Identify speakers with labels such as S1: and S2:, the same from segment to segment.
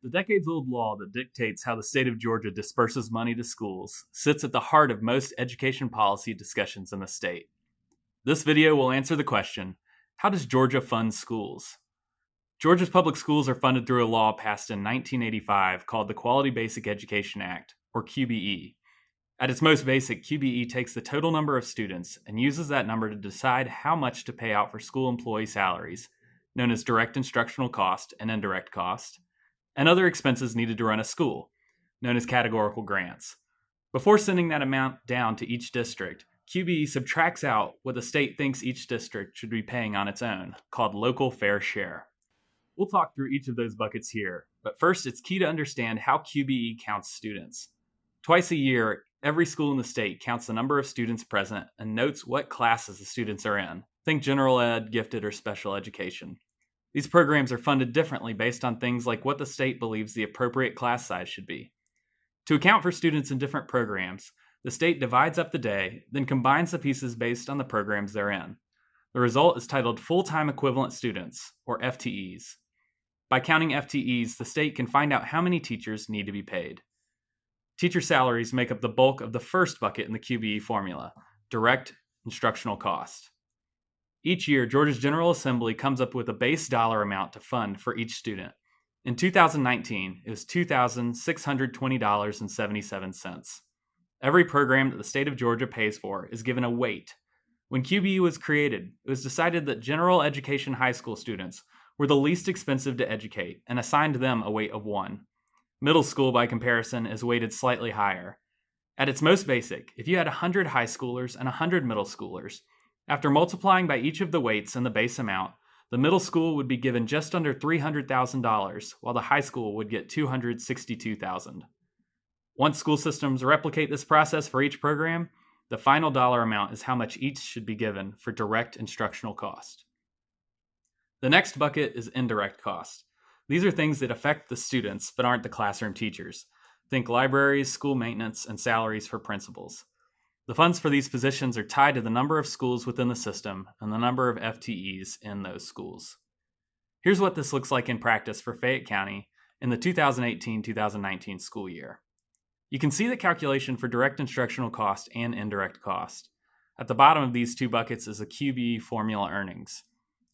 S1: The decades old law that dictates how the state of Georgia disperses money to schools sits at the heart of most education policy discussions in the state. This video will answer the question How does Georgia fund schools? Georgia's public schools are funded through a law passed in 1985 called the Quality Basic Education Act, or QBE. At its most basic, QBE takes the total number of students and uses that number to decide how much to pay out for school employee salaries, known as direct instructional cost and indirect cost and other expenses needed to run a school, known as categorical grants. Before sending that amount down to each district, QBE subtracts out what the state thinks each district should be paying on its own, called local fair share. We'll talk through each of those buckets here, but first it's key to understand how QBE counts students. Twice a year, every school in the state counts the number of students present and notes what classes the students are in. Think general ed, gifted, or special education. These programs are funded differently based on things like what the state believes the appropriate class size should be. To account for students in different programs, the state divides up the day, then combines the pieces based on the programs they're in. The result is titled Full Time Equivalent Students, or FTEs. By counting FTEs, the state can find out how many teachers need to be paid. Teacher salaries make up the bulk of the first bucket in the QBE formula direct instructional cost. Each year, Georgia's General Assembly comes up with a base dollar amount to fund for each student. In 2019, it was $2,620.77. Every program that the state of Georgia pays for is given a weight. When QBE was created, it was decided that general education high school students were the least expensive to educate and assigned them a weight of 1. Middle school, by comparison, is weighted slightly higher. At its most basic, if you had 100 high schoolers and 100 middle schoolers, after multiplying by each of the weights and the base amount, the middle school would be given just under $300,000, while the high school would get $262,000. Once school systems replicate this process for each program, the final dollar amount is how much each should be given for direct instructional cost. The next bucket is indirect cost. These are things that affect the students but aren't the classroom teachers. Think libraries, school maintenance, and salaries for principals. The funds for these positions are tied to the number of schools within the system and the number of FTEs in those schools. Here's what this looks like in practice for Fayette County in the 2018 2019 school year. You can see the calculation for direct instructional cost and indirect cost. At the bottom of these two buckets is the QBE formula earnings.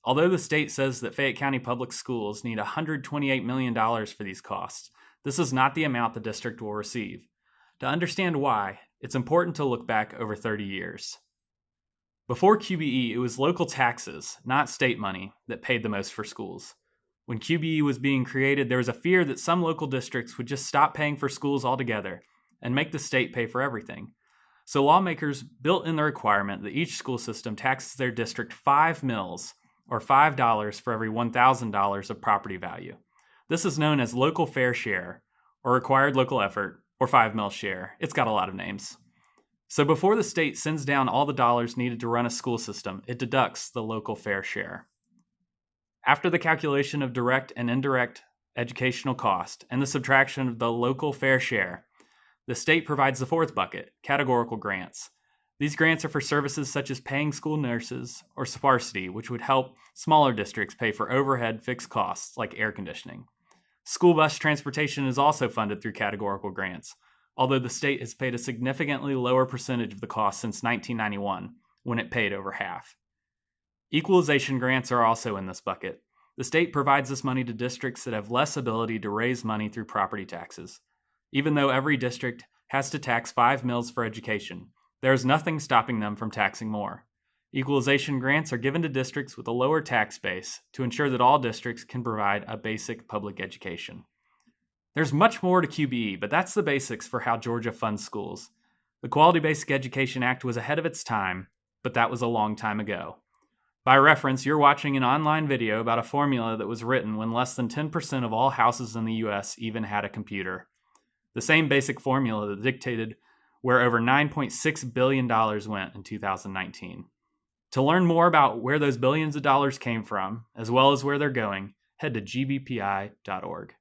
S1: Although the state says that Fayette County Public Schools need $128 million for these costs, this is not the amount the district will receive. To understand why, it's important to look back over 30 years. Before QBE, it was local taxes, not state money, that paid the most for schools. When QBE was being created, there was a fear that some local districts would just stop paying for schools altogether and make the state pay for everything. So lawmakers built in the requirement that each school system taxes their district 5 mills, or $5 for every $1,000 of property value. This is known as local fair share, or required local effort, or 5 mil share. It's got a lot of names. So before the state sends down all the dollars needed to run a school system, it deducts the local fair share. After the calculation of direct and indirect educational cost and the subtraction of the local fair share, the state provides the fourth bucket, categorical grants. These grants are for services such as paying school nurses or sparsity, which would help smaller districts pay for overhead fixed costs like air conditioning. School bus transportation is also funded through categorical grants, although the state has paid a significantly lower percentage of the cost since 1991, when it paid over half. Equalization grants are also in this bucket. The state provides this money to districts that have less ability to raise money through property taxes. Even though every district has to tax 5 mills for education, there is nothing stopping them from taxing more. Equalization grants are given to districts with a lower tax base to ensure that all districts can provide a basic public education. There's much more to QBE, but that's the basics for how Georgia funds schools. The Quality Basic Education Act was ahead of its time, but that was a long time ago. By reference, you're watching an online video about a formula that was written when less than 10% of all houses in the US even had a computer. The same basic formula that dictated where over $9.6 billion went in 2019. To learn more about where those billions of dollars came from, as well as where they're going, head to gbpi.org.